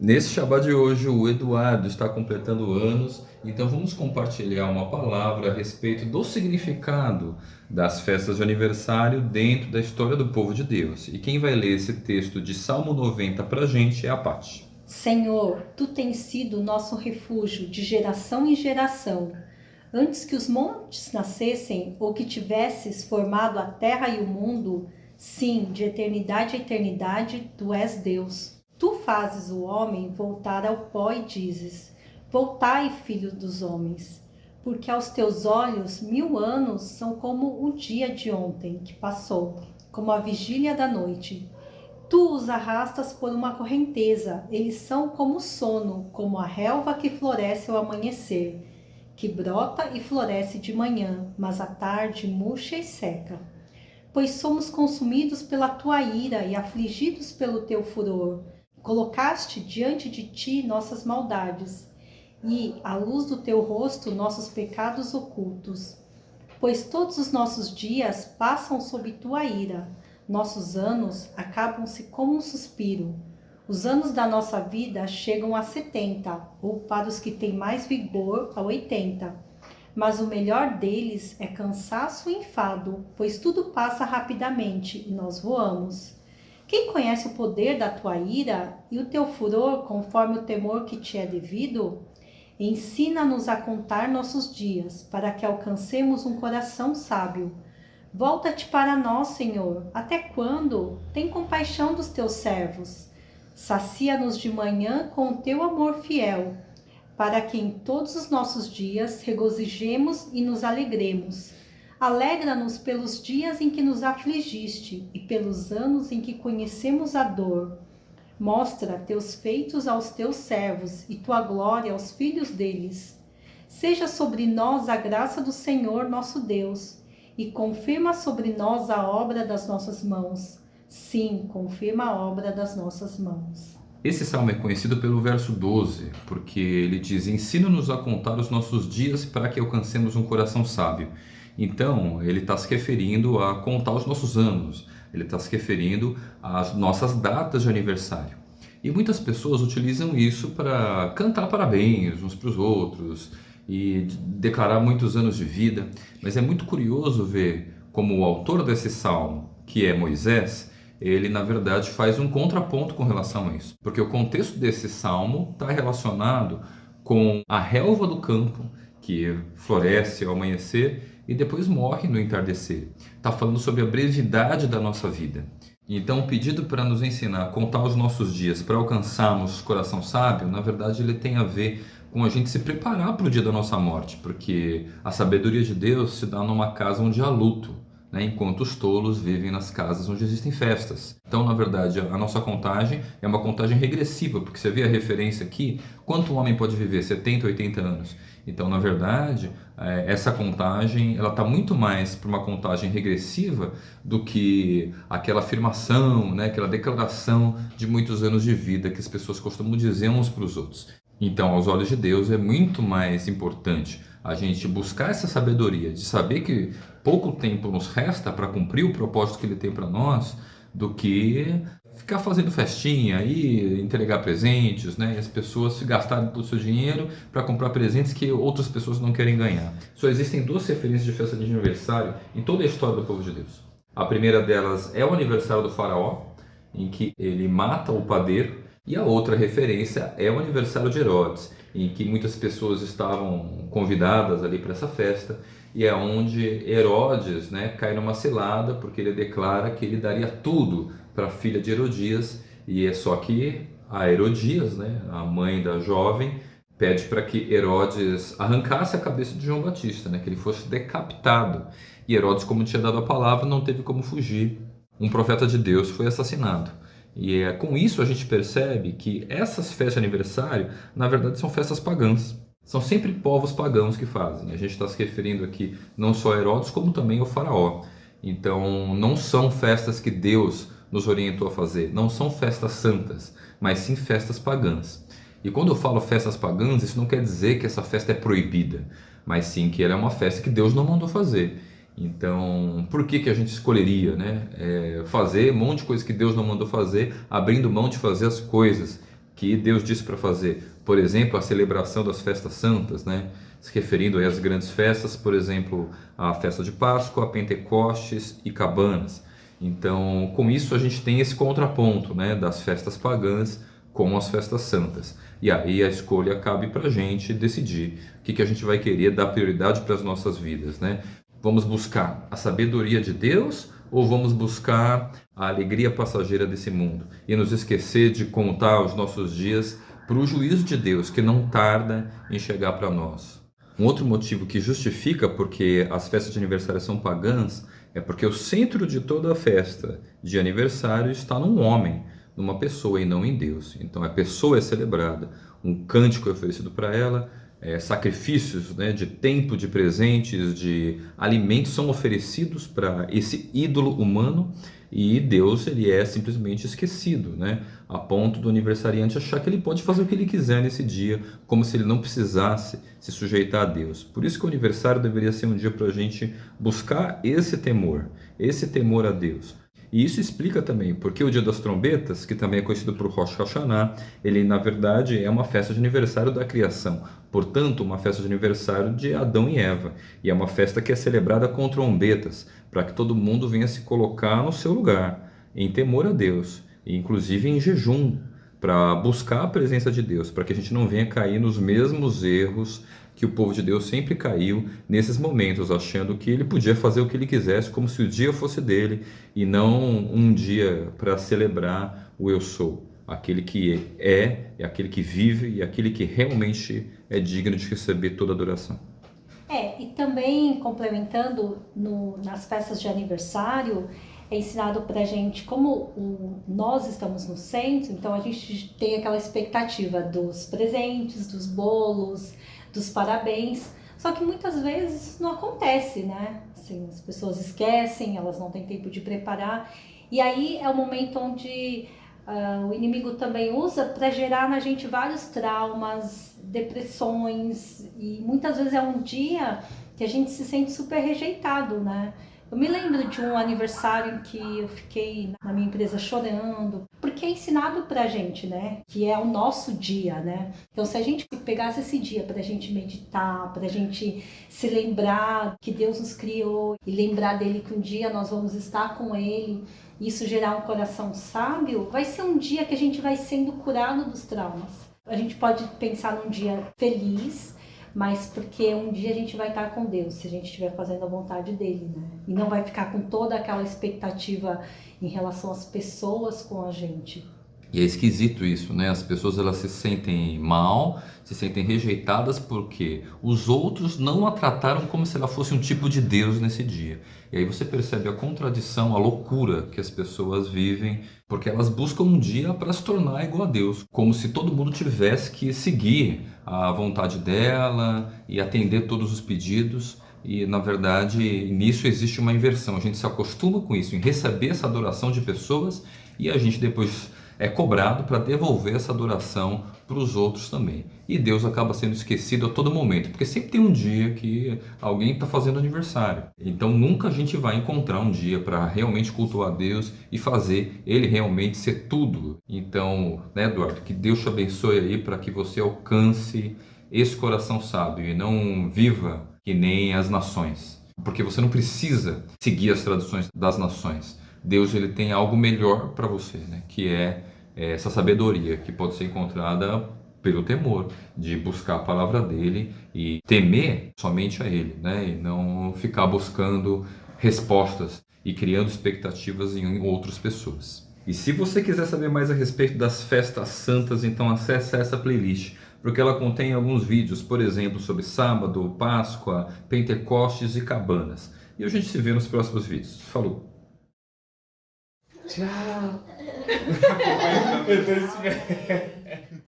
Nesse Shabbat de hoje, o Eduardo está completando anos, então vamos compartilhar uma palavra a respeito do significado das festas de aniversário dentro da história do povo de Deus. E quem vai ler esse texto de Salmo 90 para a gente é a Paty. Senhor, Tu tens sido nosso refúgio de geração em geração. Antes que os montes nascessem ou que tivesses formado a terra e o mundo, sim, de eternidade a eternidade, Tu és Deus. Tu fazes o homem voltar ao pó e dizes: Voltai, filho dos homens, porque aos teus olhos mil anos são como o dia de ontem que passou, como a vigília da noite. Tu os arrastas por uma correnteza, eles são como o sono, como a relva que floresce ao amanhecer, que brota e floresce de manhã, mas à tarde murcha e seca. Pois somos consumidos pela tua ira e afligidos pelo teu furor Colocaste diante de ti nossas maldades e, à luz do teu rosto, nossos pecados ocultos. Pois todos os nossos dias passam sob tua ira, nossos anos acabam-se como um suspiro. Os anos da nossa vida chegam a setenta, ou para os que têm mais vigor, a oitenta. Mas o melhor deles é cansaço e enfado, pois tudo passa rapidamente e nós voamos. Quem conhece o poder da tua ira e o teu furor conforme o temor que te é devido? Ensina-nos a contar nossos dias, para que alcancemos um coração sábio. Volta-te para nós, Senhor. Até quando? Tem compaixão dos teus servos. Sacia-nos de manhã com o teu amor fiel, para que em todos os nossos dias regozijemos e nos alegremos Alegra-nos pelos dias em que nos afligiste e pelos anos em que conhecemos a dor. Mostra teus feitos aos teus servos e tua glória aos filhos deles. Seja sobre nós a graça do Senhor nosso Deus e confirma sobre nós a obra das nossas mãos. Sim, confirma a obra das nossas mãos. Esse salmo é conhecido pelo verso 12, porque ele diz: Ensina-nos a contar os nossos dias para que alcancemos um coração sábio. Então, ele está se referindo a contar os nossos anos, ele está se referindo às nossas datas de aniversário. E muitas pessoas utilizam isso para cantar parabéns uns para os outros e declarar muitos anos de vida. Mas é muito curioso ver como o autor desse salmo, que é Moisés, ele na verdade faz um contraponto com relação a isso. Porque o contexto desse salmo está relacionado com a relva do campo que floresce ao amanhecer e depois morre no entardecer. Está falando sobre a brevidade da nossa vida. Então, o pedido para nos ensinar a contar os nossos dias para alcançarmos o coração sábio, na verdade, ele tem a ver com a gente se preparar para o dia da nossa morte, porque a sabedoria de Deus se dá numa casa onde há luto, né? enquanto os tolos vivem nas casas onde existem festas. Então, na verdade, a nossa contagem é uma contagem regressiva, porque você vê a referência aqui, quanto um homem pode viver? 70, 80 anos. Então, na verdade, é, essa contagem ela está muito mais para uma contagem regressiva do que aquela afirmação, né, aquela declaração de muitos anos de vida que as pessoas costumam dizer uns para os outros. Então, aos olhos de Deus, é muito mais importante a gente buscar essa sabedoria de saber que pouco tempo nos resta para cumprir o propósito que Ele tem para nós, do que ficar fazendo festinha e entregar presentes, né? As pessoas gastarem todo o seu dinheiro para comprar presentes que outras pessoas não querem ganhar. Só existem duas referências de festa de aniversário em toda a história do povo de Deus. A primeira delas é o aniversário do faraó, em que ele mata o padeiro, e a outra referência é o aniversário de Herodes, em que muitas pessoas estavam convidadas ali para essa festa, e é onde Herodes né, cai numa cilada, porque ele declara que ele daria tudo para a filha de Herodias, e é só que a Herodias, né, a mãe da jovem, pede para que Herodes arrancasse a cabeça de João Batista, né, que ele fosse decapitado. E Herodes, como tinha dado a palavra, não teve como fugir. Um profeta de Deus foi assassinado. E é, com isso a gente percebe que essas festas de aniversário, na verdade, são festas pagãs. São sempre povos pagãos que fazem. A gente está se referindo aqui não só a Herodes, como também ao faraó. Então, não são festas que Deus nos orientou a fazer. Não são festas santas, mas sim festas pagãs. E quando eu falo festas pagãs, isso não quer dizer que essa festa é proibida, mas sim que ela é uma festa que Deus não mandou fazer. Então, por que, que a gente escolheria né? É fazer um monte de coisa que Deus não mandou fazer, abrindo mão de fazer as coisas que Deus disse para fazer. Por exemplo, a celebração das festas santas, né? se referindo às grandes festas, por exemplo, a festa de Páscoa, a Pentecostes e Cabanas. Então, com isso a gente tem esse contraponto né, das festas pagãs com as festas santas. E aí a escolha cabe para a gente decidir o que, que a gente vai querer dar prioridade para as nossas vidas. Né? Vamos buscar a sabedoria de Deus ou vamos buscar a alegria passageira desse mundo e nos esquecer de contar os nossos dias para o juízo de Deus que não tarda em chegar para nós? Um outro motivo que justifica porque as festas de aniversário são pagãs é porque o centro de toda a festa de aniversário está num homem, numa pessoa e não em Deus. Então a pessoa é celebrada, um cântico é oferecido para ela, é, sacrifícios né, de tempo, de presentes, de alimentos são oferecidos para esse ídolo humano e Deus ele é simplesmente esquecido, né? a ponto do aniversariante achar que ele pode fazer o que ele quiser nesse dia, como se ele não precisasse se sujeitar a Deus. Por isso que o aniversário deveria ser um dia para a gente buscar esse temor, esse temor a Deus. E isso explica também porque o Dia das Trombetas, que também é conhecido por Rosh Hashanah, ele na verdade é uma festa de aniversário da criação. Portanto, uma festa de aniversário de Adão e Eva. E é uma festa que é celebrada com trombetas, para que todo mundo venha se colocar no seu lugar, em temor a Deus, e inclusive em jejum, para buscar a presença de Deus, para que a gente não venha cair nos mesmos erros que o povo de Deus sempre caiu nesses momentos, achando que ele podia fazer o que ele quisesse, como se o dia fosse dele e não um dia para celebrar o eu sou, aquele que é, é aquele que vive e aquele que realmente é digno de receber toda adoração. É, e também complementando no, nas festas de aniversário, é ensinado para a gente, como o, nós estamos no centro, então a gente tem aquela expectativa dos presentes, dos bolos, dos parabéns. Só que muitas vezes não acontece, né? Assim, as pessoas esquecem, elas não têm tempo de preparar. E aí é o momento onde uh, o inimigo também usa para gerar na gente vários traumas, depressões. E muitas vezes é um dia que a gente se sente super rejeitado, né? Eu me lembro de um aniversário em que eu fiquei na minha empresa chorando, porque é ensinado pra gente, né? Que é o nosso dia, né? Então, se a gente pegasse esse dia pra gente meditar, pra gente se lembrar que Deus nos criou e lembrar dele que um dia nós vamos estar com ele, isso gerar um coração sábio, vai ser um dia que a gente vai sendo curado dos traumas. A gente pode pensar num dia feliz, mas porque um dia a gente vai estar com Deus, se a gente estiver fazendo a vontade dele, né? E não vai ficar com toda aquela expectativa em relação às pessoas com a gente. E é esquisito isso, né? As pessoas elas se sentem mal, se sentem rejeitadas porque os outros não a trataram como se ela fosse um tipo de Deus nesse dia. E aí você percebe a contradição, a loucura que as pessoas vivem, porque elas buscam um dia para se tornar igual a Deus, como se todo mundo tivesse que seguir a vontade dela e atender todos os pedidos. E na verdade, nisso existe uma inversão. A gente se acostuma com isso, em receber essa adoração de pessoas e a gente depois é cobrado para devolver essa adoração para os outros também. E Deus acaba sendo esquecido a todo momento, porque sempre tem um dia que alguém está fazendo aniversário. Então nunca a gente vai encontrar um dia para realmente cultuar Deus e fazer Ele realmente ser tudo. Então, né, Eduardo, que Deus te abençoe aí para que você alcance esse coração sábio e não viva que nem as nações. Porque você não precisa seguir as tradições das nações. Deus ele tem algo melhor para você, né? que é, é essa sabedoria que pode ser encontrada pelo temor, de buscar a palavra dele e temer somente a ele, né? e não ficar buscando respostas e criando expectativas em outras pessoas. E se você quiser saber mais a respeito das festas santas, então acesse essa playlist, porque ela contém alguns vídeos, por exemplo, sobre sábado, Páscoa, Pentecostes e cabanas. E a gente se vê nos próximos vídeos. Falou! Tchau.